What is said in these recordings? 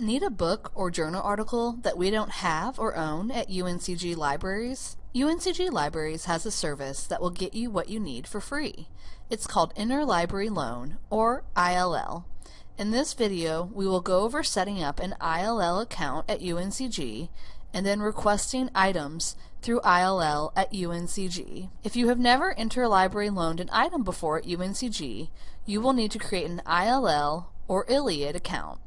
Need a book or journal article that we don't have or own at UNCG Libraries? UNCG Libraries has a service that will get you what you need for free. It's called Interlibrary Loan, or ILL. In this video, we will go over setting up an ILL account at UNCG and then requesting items through ILL at UNCG. If you have never interlibrary loaned an item before at UNCG, you will need to create an ILL or ILLiad account.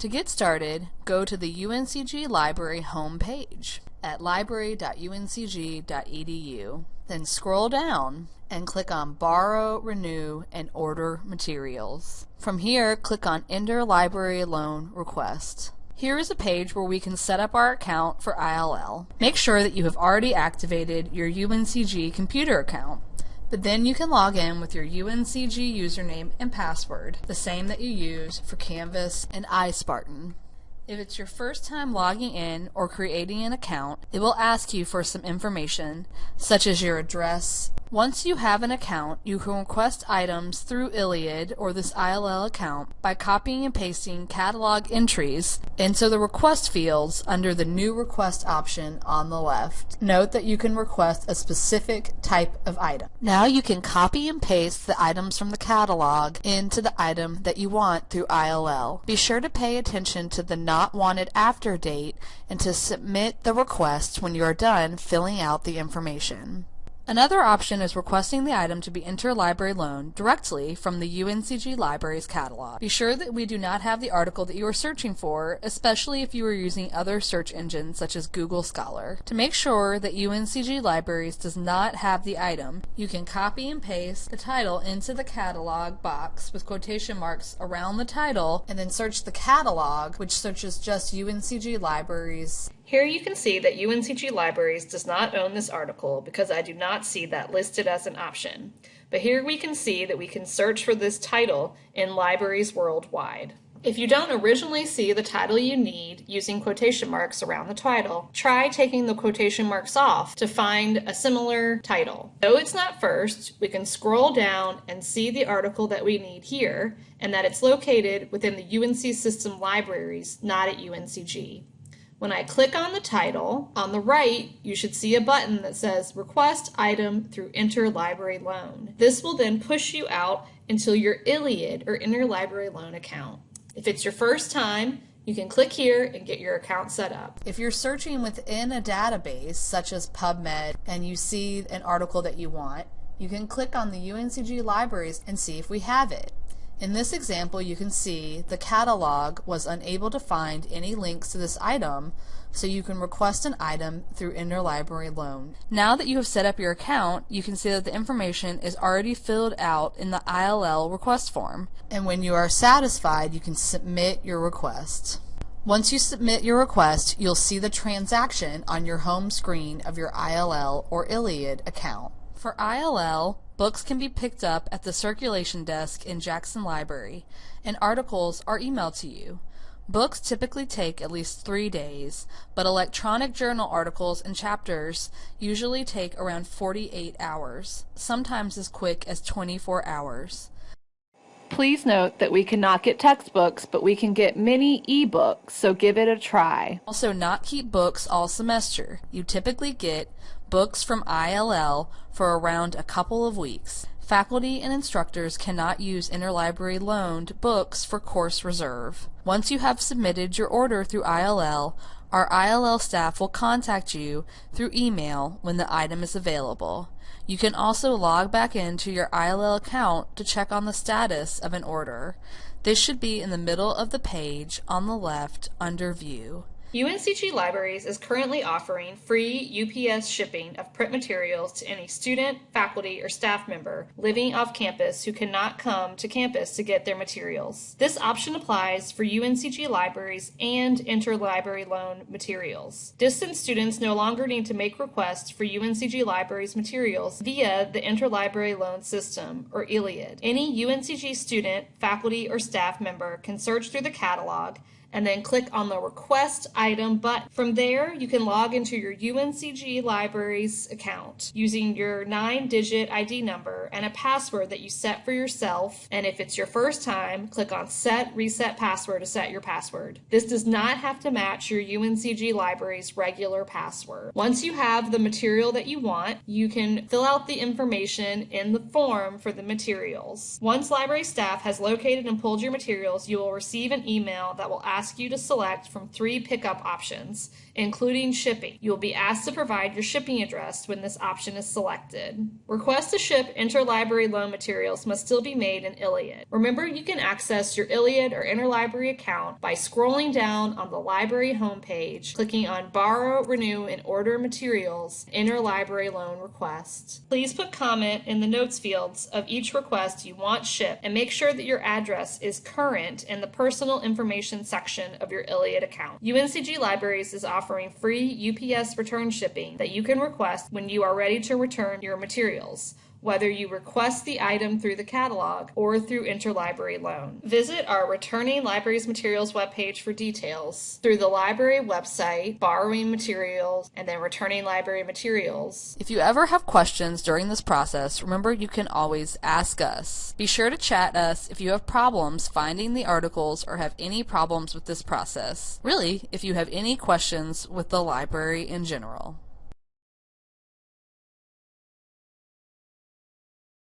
To get started, go to the UNCG Library homepage at library.uncg.edu. Then scroll down and click on Borrow, Renew, and Order Materials. From here, click on Interlibrary Loan Request. Here is a page where we can set up our account for ILL. Make sure that you have already activated your UNCG computer account. But then you can log in with your UNCG username and password, the same that you use for Canvas and iSpartan. If it's your first time logging in or creating an account, it will ask you for some information, such as your address, once you have an account, you can request items through ILLiad or this ILL account by copying and pasting catalog entries into the request fields under the new request option on the left. Note that you can request a specific type of item. Now you can copy and paste the items from the catalog into the item that you want through ILL. Be sure to pay attention to the not wanted after date and to submit the request when you are done filling out the information. Another option is requesting the item to be interlibrary loaned directly from the UNCG Libraries catalog. Be sure that we do not have the article that you are searching for, especially if you are using other search engines such as Google Scholar. To make sure that UNCG Libraries does not have the item, you can copy and paste the title into the catalog box with quotation marks around the title and then search the catalog, which searches just UNCG Libraries here you can see that UNCG Libraries does not own this article because I do not see that listed as an option. But here we can see that we can search for this title in libraries worldwide. If you don't originally see the title you need using quotation marks around the title, try taking the quotation marks off to find a similar title. Though it's not first, we can scroll down and see the article that we need here and that it's located within the UNC system libraries, not at UNCG. When I click on the title, on the right, you should see a button that says Request Item through Interlibrary Loan. This will then push you out into your ILLiad or Interlibrary Loan account. If it's your first time, you can click here and get your account set up. If you're searching within a database, such as PubMed, and you see an article that you want, you can click on the UNCG libraries and see if we have it. In this example, you can see the catalog was unable to find any links to this item, so you can request an item through interlibrary loan. Now that you have set up your account, you can see that the information is already filled out in the ILL request form. And when you are satisfied, you can submit your request. Once you submit your request, you'll see the transaction on your home screen of your ILL or ILLiad account. For ILL, Books can be picked up at the circulation desk in Jackson Library, and articles are emailed to you. Books typically take at least three days, but electronic journal articles and chapters usually take around 48 hours, sometimes as quick as 24 hours. Please note that we cannot get textbooks, but we can get many ebooks, so give it a try. Also, not keep books all semester. You typically get books from ILL for around a couple of weeks. Faculty and instructors cannot use interlibrary loaned books for course reserve. Once you have submitted your order through ILL, our ILL staff will contact you through email when the item is available. You can also log back into your ILL account to check on the status of an order. This should be in the middle of the page on the left under View. UNCG Libraries is currently offering free UPS shipping of print materials to any student, faculty, or staff member living off campus who cannot come to campus to get their materials. This option applies for UNCG libraries and interlibrary loan materials. Distance students no longer need to make requests for UNCG libraries materials via the interlibrary loan system, or ILLiad. Any UNCG student, faculty, or staff member can search through the catalog and then click on the Request Item button. From there, you can log into your UNCG Libraries account using your nine digit ID number and a password that you set for yourself. And if it's your first time, click on Set Reset Password to set your password. This does not have to match your UNCG Libraries regular password. Once you have the material that you want, you can fill out the information in the form for the materials. Once library staff has located and pulled your materials, you will receive an email that will ask you to select from three pickup options, including shipping. You will be asked to provide your shipping address when this option is selected. Requests to ship interlibrary loan materials must still be made in ILLiad. Remember, you can access your ILLiad or interlibrary account by scrolling down on the library homepage, clicking on Borrow, Renew, and Order Materials Interlibrary Loan Request. Please put comment in the notes fields of each request you want shipped and make sure that your address is current in the personal information section of your ILLiad account. UNCG Libraries is offering free UPS return shipping that you can request when you are ready to return your materials whether you request the item through the catalog or through interlibrary loan. Visit our Returning Libraries Materials webpage for details through the library website, borrowing materials, and then returning library materials. If you ever have questions during this process, remember you can always ask us. Be sure to chat us if you have problems finding the articles or have any problems with this process. Really, if you have any questions with the library in general.